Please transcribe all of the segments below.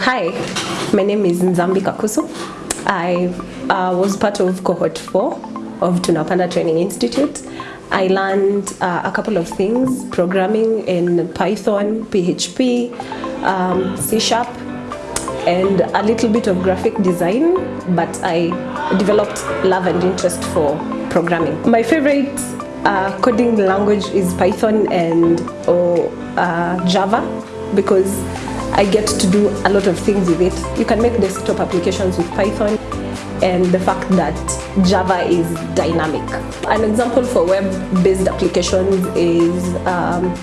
Hi, my name is Nzambi Kakusu. I uh, was part of cohort 4 of Tunapanda Training Institute. I learned uh, a couple of things, programming in Python, PHP, um, C Sharp, and a little bit of graphic design, but I developed love and interest for programming. My favorite uh, coding language is Python and or uh, Java because I get to do a lot of things with it. You can make desktop applications with Python and the fact that Java is dynamic. An example for web-based applications is um,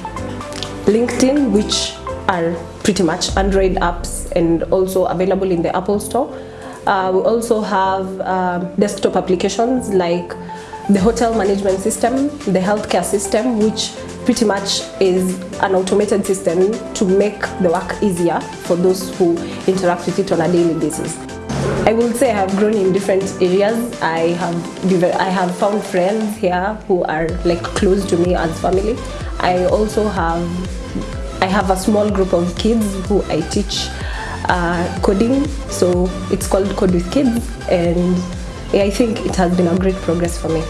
LinkedIn, which are pretty much Android apps and also available in the Apple Store. Uh, we also have um, desktop applications like the hotel management system, the healthcare system, which pretty much is an automated system to make the work easier for those who interact with it on a daily basis. I would say I have grown in different areas. I have I have found friends here who are like close to me as family. I also have I have a small group of kids who I teach uh, coding. So it's called Code with Kids, and I think it has been a great progress for me.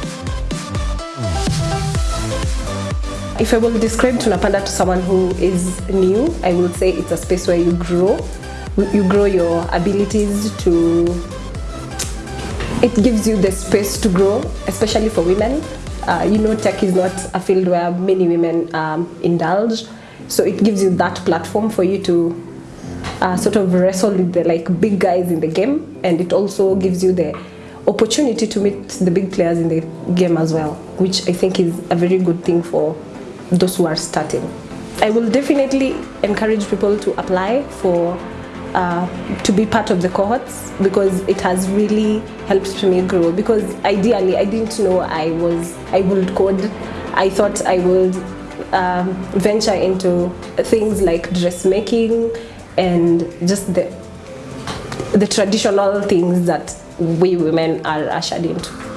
If I will describe Tunapanda to someone who is new, I would say it's a space where you grow. You grow your abilities to, it gives you the space to grow, especially for women. Uh, you know, tech is not a field where many women um, indulge. So it gives you that platform for you to uh, sort of wrestle with the like big guys in the game. And it also gives you the opportunity to meet the big players in the game as well, which I think is a very good thing for those who are starting. I will definitely encourage people to apply for uh, to be part of the cohorts because it has really helped me grow because ideally I didn't know I was I would code I thought I would um, venture into things like dressmaking and just the the traditional things that we women are ushered into.